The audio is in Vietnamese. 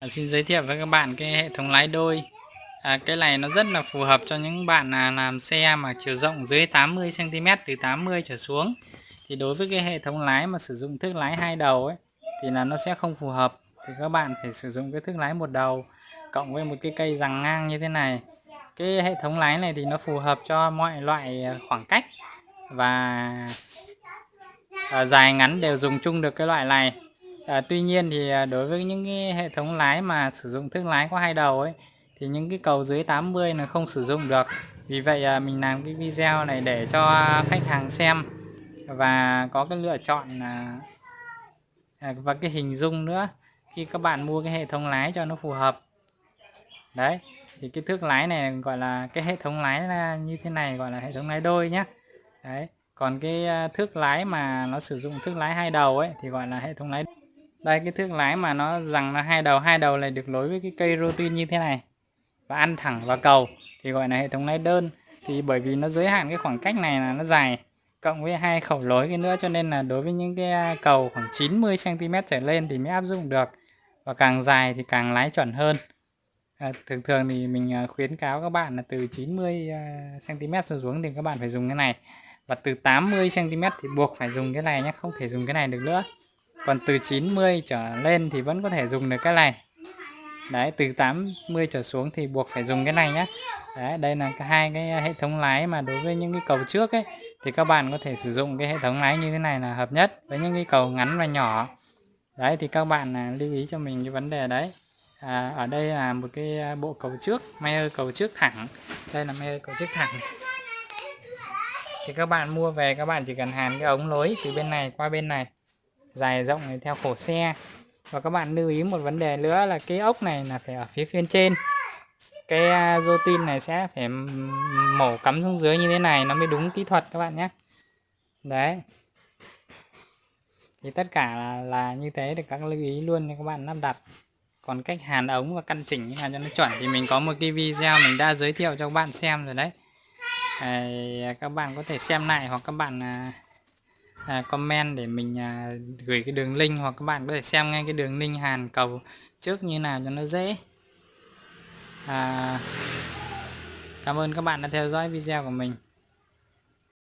À, xin giới thiệu với các bạn cái hệ thống lái đôi. À, cái này nó rất là phù hợp cho những bạn là làm xe mà chiều rộng dưới 80 cm từ 80 trở xuống. Thì đối với cái hệ thống lái mà sử dụng thước lái hai đầu ấy thì là nó sẽ không phù hợp. Thì các bạn phải sử dụng cái thước lái một đầu cộng với một cái cây rằng ngang như thế này. Cái hệ thống lái này thì nó phù hợp cho mọi loại à, khoảng cách và à, dài ngắn đều dùng chung được cái loại này à, tuy nhiên thì ờ, đối với những cái hệ thống lái mà sử dụng thước lái có hai đầu ấy thì những cái cầu dưới 80 là không sử dụng được. Vì vậy à, mình làm cái video này để cho khách hàng xem và có cái lựa chọn à, à, và cái hình dung nữa khi các bạn mua cái hệ thống lái cho nó phù hợp. Đấy thì cái thước lái này gọi là cái hệ thống lái là như thế này gọi là hệ thống lái đôi nhé đấy còn cái thước lái mà nó sử dụng thước lái hai đầu ấy thì gọi là hệ thống lái đây cái thước lái mà nó rằng là hai đầu hai đầu này được nối với cái cây rotin như thế này. Và ăn thẳng vào cầu thì gọi là hệ thống lái đơn. Thì bởi vì nó giới hạn cái khoảng cách này là nó dài cộng với hai khẩu lối cái nữa cho nên là đối với những cái à, cầu khoảng 90 cm trở lên thì mới áp dụng được. Và càng dài thì càng lái chuẩn hơn. À, thường thường thì mình à, khuyến cáo các bạn là từ 90 cm à, xuống thì các bạn phải dùng cái này. Và từ 80 cm thì buộc phải dùng cái này nhé không thể dùng cái này được nữa còn từ 90 trở lên thì vẫn có thể dùng được cái này. Đấy từ 80 trở xuống thì buộc phải dùng cái này nhé đấy đây là hai cái hệ thống lái mà đối với những cái cầu trước ấy thì các bạn có thể sử dụng cái hệ thống lái như thế này là hợp nhất với những cái cầu ngắn và nhỏ. Đấy thì các bạn à, lưu ý cho mình cái vấn đề đấy. À, ở đây là một cái à, bộ cầu trước Mayer cầu trước thẳng. Đây là Mayer cầu trước thẳng. Thì các bạn mua về các bạn chỉ cần hàn cái ống lối từ bên này qua bên này dài rộng này theo khổ xe. Và các bạn lưu ý một vấn đề nữa là cái ốc này là phải ở phía phía trên. Cái à, rô tin này sẽ phải mổ cắm xuống dưới như thế này nó mới đúng kỹ thuật các bạn nhé. Đấy. Thì tất cả là, là như thế để các lưu ý luôn cho các bạn lắp đặt. Còn cách hàn ống và căn chỉnh như nào cho nó chuẩn thì mình có một cái video mình đã giới thiệu cho các bạn xem rồi đấy. À, các bạn có thể xem lại hoặc các bạn à, à, comment để mình à, gửi cái đường link hoặc các bạn có thể xem ngay cái đường link hàn cầu trước như nào cho nó dễ. À, cảm ơn các bạn đã theo dõi video của mình.